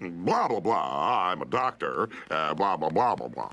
Blah, blah, blah. I'm a doctor. Uh, blah, blah, blah, blah, blah.